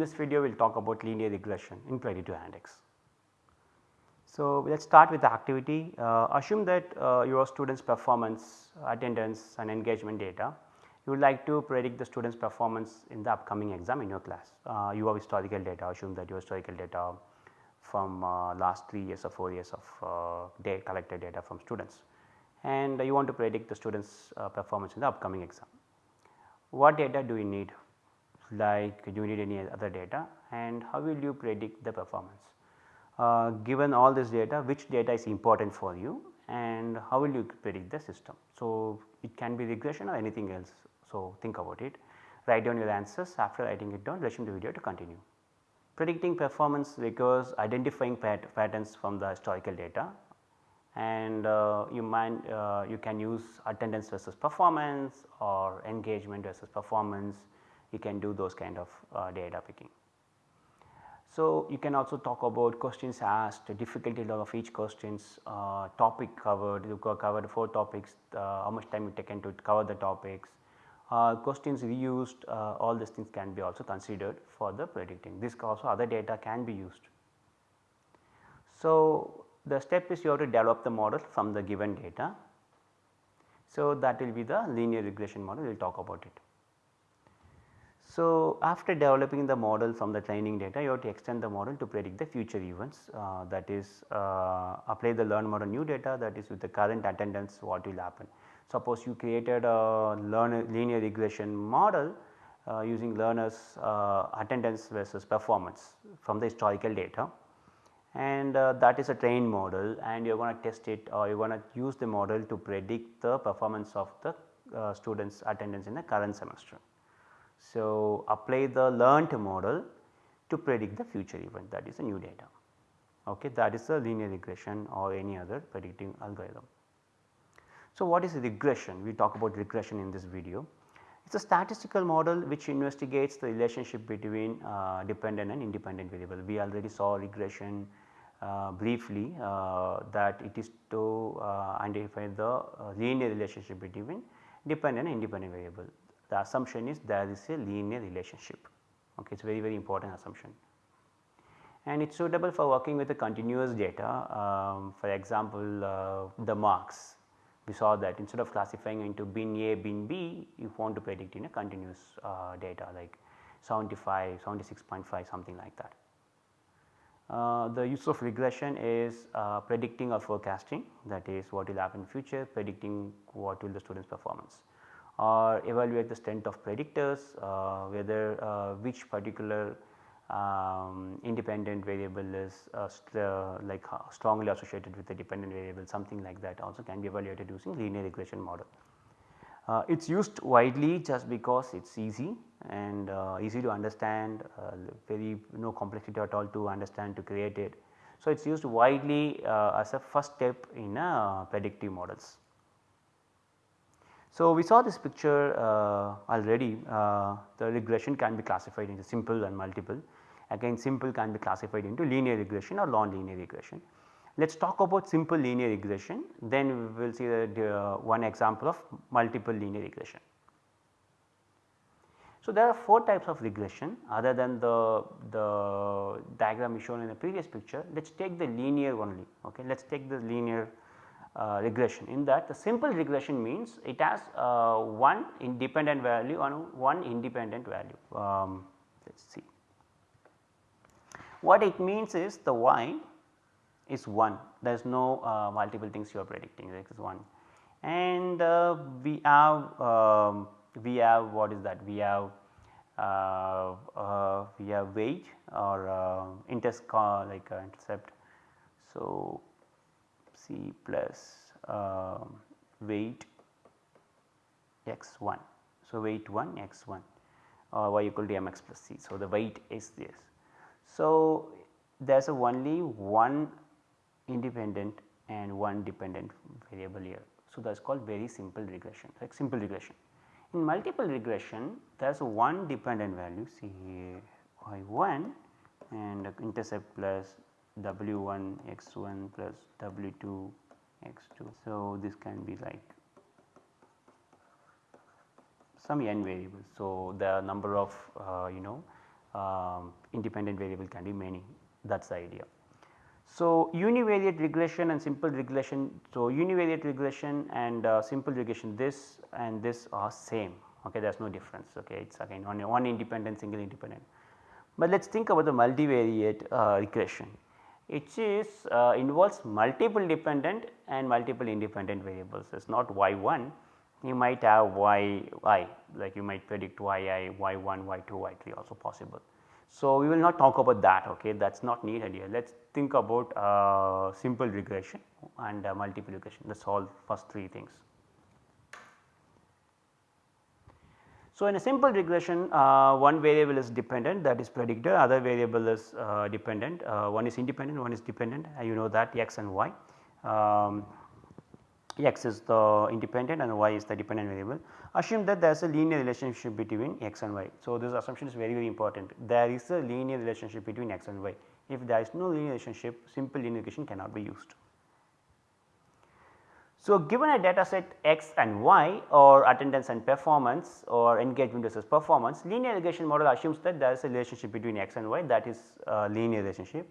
this video we will talk about linear regression in predictive analytics. So, let us start with the activity. Uh, assume that uh, your students performance, attendance and engagement data. You would like to predict the students performance in the upcoming exam in your class. Uh, you have historical data, assume that your historical data from uh, last 3 years or 4 years of uh, data collected data from students and you want to predict the students uh, performance in the upcoming exam. What data do you need like you need any other data and how will you predict the performance? Uh, given all this data which data is important for you and how will you predict the system. So, it can be regression or anything else. So, think about it write down your answers after writing it down resume the video to continue. Predicting performance requires identifying pat patterns from the historical data and uh, you might uh, you can use attendance versus performance or engagement versus performance you can do those kind of uh, data picking. So, you can also talk about questions asked, difficulty level of each questions, uh, topic covered, you covered 4 topics, uh, how much time you taken to cover the topics, uh, questions reused, uh, all these things can be also considered for the predicting. This also other data can be used. So, the step is you have to develop the model from the given data. So, that will be the linear regression model, we will talk about it. So, after developing the model from the training data you have to extend the model to predict the future events uh, that is uh, apply the learn model new data that is with the current attendance what will happen. Suppose you created a linear regression model uh, using learners uh, attendance versus performance from the historical data and uh, that is a trained model and you are going to test it or you are going to use the model to predict the performance of the uh, students attendance in the current semester. So, apply the learnt model to predict the future event that is a new data. Okay, that is a linear regression or any other predicting algorithm. So, what is regression? We talk about regression in this video. It is a statistical model which investigates the relationship between uh, dependent and independent variable. We already saw regression uh, briefly uh, that it is to uh, identify the uh, linear relationship between dependent and independent variable the assumption is there is a linear relationship. Okay it is very very important assumption. And it is suitable for working with the continuous data. Um, for example uh, the marks. We saw that instead of classifying into bin A bin B you want to predict in a continuous uh, data like 75 76.5 something like that. Uh, the use of regression is uh, predicting or forecasting. That is what will happen in future predicting what will the students performance or evaluate the strength of predictors uh, whether uh, which particular um, independent variable is uh, like strongly associated with the dependent variable something like that also can be evaluated using linear regression model. Uh, it is used widely just because it is easy and uh, easy to understand uh, very no complexity at all to understand to create it. So, it is used widely as a first step in predictive models. So, we saw this picture uh, already uh, the regression can be classified into simple and multiple again simple can be classified into linear regression or non-linear regression. Let us talk about simple linear regression then we will see the, uh, one example of multiple linear regression. So, there are 4 types of regression other than the, the diagram shown in the previous picture let us take the linear only ok let us take the linear uh, regression. In that the simple regression means it has uh, one independent value and one independent value. Um, let us see. What it means is the y is 1 there is no uh, multiple things you are predicting it is 1 and uh, we have um, we have what is that we have uh, uh, we have weight or uh, like intercept. So, c plus uh, weight x 1. So, weight 1 x 1 or uh, y equal to mx plus c. So, the weight is this. So, there is only one independent and one dependent variable here. So, that is called very simple regression like simple regression. In multiple regression there is one dependent value see here y 1 and intercept plus w1 x1 plus w2 x2. So, this can be like some n variables. So, the number of uh, you know um, independent variable can be many that is the idea. So, univariate regression and simple regression. So, univariate regression and uh, simple regression this and this are same okay there is no difference okay it is again one, one independent single independent. But let us think about the multivariate uh, regression it is uh, involves multiple dependent and multiple independent variables. It is not y 1 you might have y i like you might predict y i y 1 y 2 y 3 also possible. So, we will not talk about that okay? That is not needed here. Let us think about uh, simple regression and uh, multiple regression. That is all first three things. So, in a simple regression uh, one variable is dependent that is predictor other variable is uh, dependent uh, one is independent one is dependent and you know that x and y. Um, x is the independent and y is the dependent variable. Assume that there is a linear relationship between x and y. So, this assumption is very very important there is a linear relationship between x and y. If there is no linear relationship simple linear regression cannot be used. So, given a data set x and y or attendance and performance or engagement versus performance linear regression model assumes that there is a relationship between x and y that is a linear relationship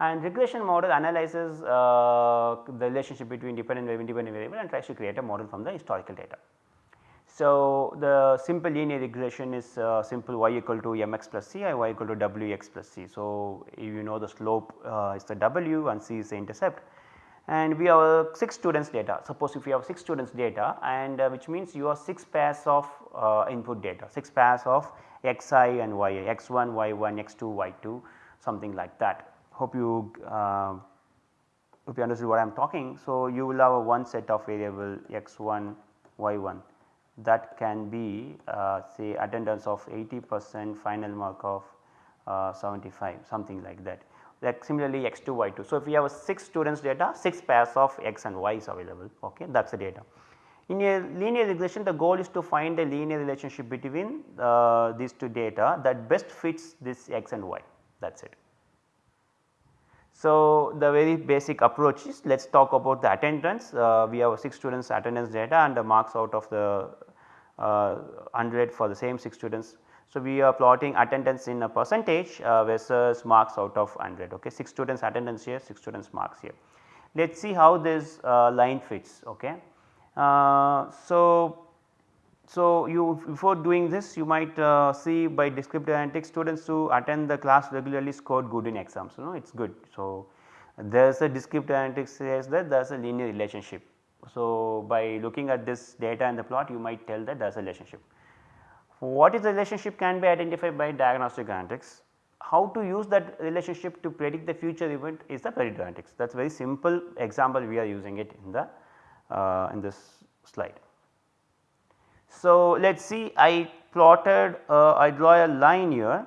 and regression model analyzes uh, the relationship between dependent variable independent variable and tries to create a model from the historical data. So, the simple linear regression is uh, simple y equal to mx plus c and y equal to wx plus c. So, you know the slope uh, is the w and c is the intercept and we have 6 students data. Suppose if you have 6 students data and uh, which means you have 6 pairs of uh, input data, 6 pairs of xi and yi, x1, y1, x2, y2 something like that. Hope you uh, hope you understood what I am talking. So, you will have one set of variable x1, y1 that can be uh, say attendance of 80 percent final mark of uh, 75 something like that like similarly x2 y2. So, if we have 6 students data 6 pairs of x and y is available ok that is the data. In a linear regression the goal is to find a linear relationship between uh, these two data that best fits this x and y that is it. So, the very basic approach is let us talk about the attendance uh, we have 6 students attendance data and the marks out of the uh, 100 for the same 6 students so, we are plotting attendance in a percentage uh, versus marks out of 100 okay 6 students attendance here 6 students marks here. Let us see how this uh, line fits okay. Uh, so, so you before doing this you might uh, see by descriptive analytics students who attend the class regularly scored good in exams you know it is good. So, there is a descriptive analytics says that there is a linear relationship. So, by looking at this data in the plot you might tell that there is a relationship. What is the relationship can be identified by diagnostic analytics. How to use that relationship to predict the future event is the predictive analytics that is very simple example we are using it in the uh, in this slide. So, let us see I plotted uh, I draw a line here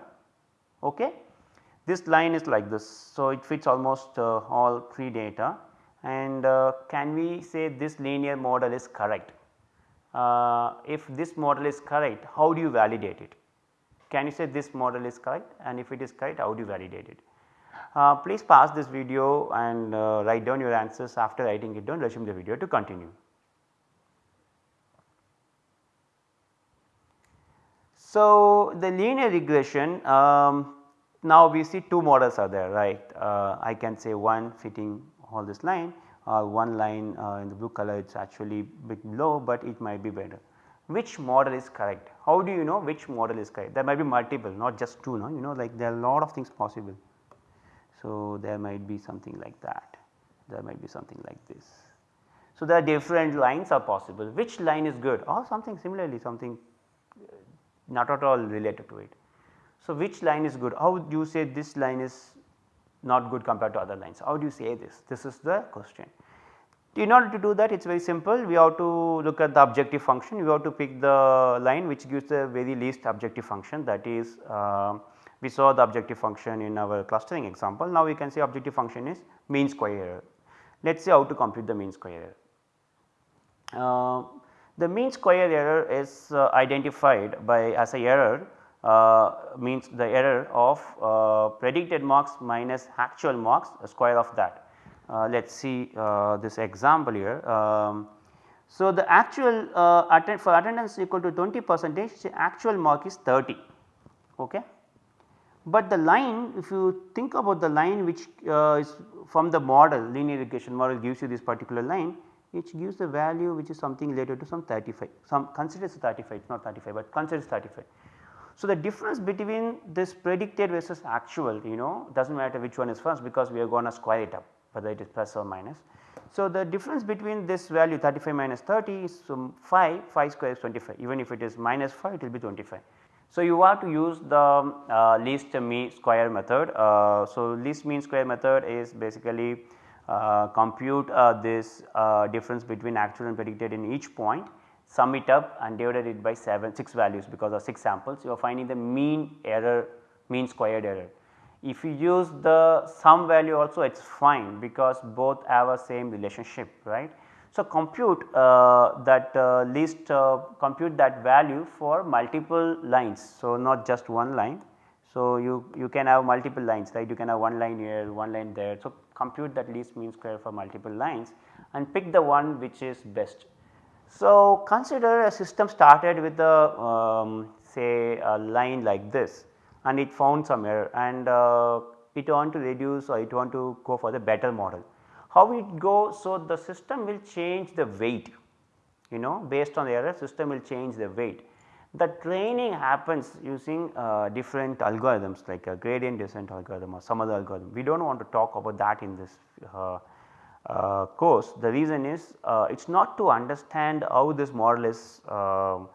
okay. This line is like this. So, it fits almost uh, all 3 data and uh, can we say this linear model is correct uh, if this model is correct how do you validate it? Can you say this model is correct and if it is correct how do you validate it? Uh, please pause this video and uh, write down your answers after writing it down resume the video to continue. So, the linear regression um, now we see two models are there right uh, I can say one fitting all this line one line uh, in the blue color it is actually bit low, but it might be better. Which model is correct? How do you know which model is correct? There might be multiple not just two no you know like there are a lot of things possible. So, there might be something like that, there might be something like this. So, there are different lines are possible which line is good or something similarly something uh, not at all related to it. So, which line is good how do you say this line is not good compared to other lines. How do you say this? This is the question. In order to do that it is very simple we have to look at the objective function we have to pick the line which gives the very least objective function that is uh, we saw the objective function in our clustering example. Now we can say objective function is mean square error. Let us see how to compute the mean square error. Uh, the mean square error is uh, identified by as a error means the error of uh, predicted marks minus actual marks square of that. Uh, let us see this example here. Um, so, the actual for attendance equal to 20 percentage the actual mark is 30 okay. but the line if you think about the line which uh, is from the model linear regression model gives you this particular line which gives the value which is something related to some 35 some considers 35 it is not 35 but considers 35. So, the difference between this predicted versus actual you know does not matter which one is first because we are going to square it up whether it is plus or minus. So, the difference between this value 35 minus 30 is some 5, 5 square is 25 even if it is minus 5 it will be 25. So, you have to use the uh, least mean square method. Uh, so, least mean square method is basically uh, compute uh, this uh, difference between actual and predicted in each point sum it up and divided it by 7 6 values because of 6 samples you are finding the mean error mean squared error. If you use the sum value also it is fine because both have a same relationship right. So, compute uh, that uh, least uh, compute that value for multiple lines. So, not just one line. So, you, you can have multiple lines right you can have one line here one line there. So, compute that least mean square for multiple lines and pick the one which is best. So, consider a system started with a um, say a line like this and it found some error and uh, it want to reduce or it want to go for the better model. How it go? So, the system will change the weight you know based on the error system will change the weight. The training happens using uh, different algorithms like a gradient descent algorithm or some other algorithm. We do not want to talk about that in this uh, uh, course. The reason is uh, it is not to understand how this model is um,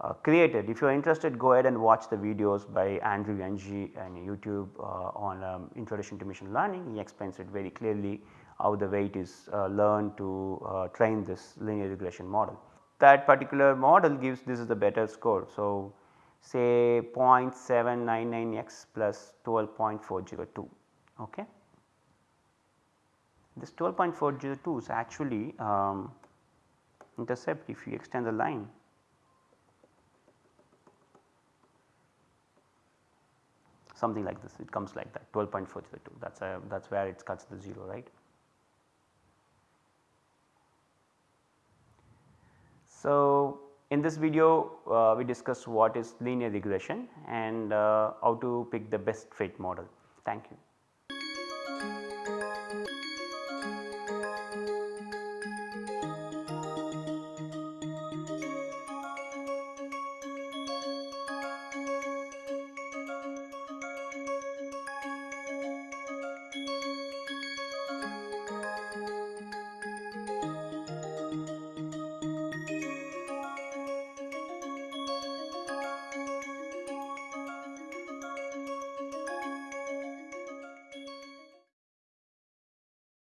uh, created. If you are interested go ahead and watch the videos by Andrew Ng and YouTube uh, on um, introduction to machine learning. He explains it very clearly how the weight is uh, learned to uh, train this linear regression model. That particular model gives this is the better score. So, say 0.799 x plus 12.402 okay. This 12.402 is actually um, intercept if you extend the line something like this it comes like that 12.402 that is that is where it cuts the 0 right. So, in this video uh, we discussed what is linear regression and uh, how to pick the best fit model. Thank you.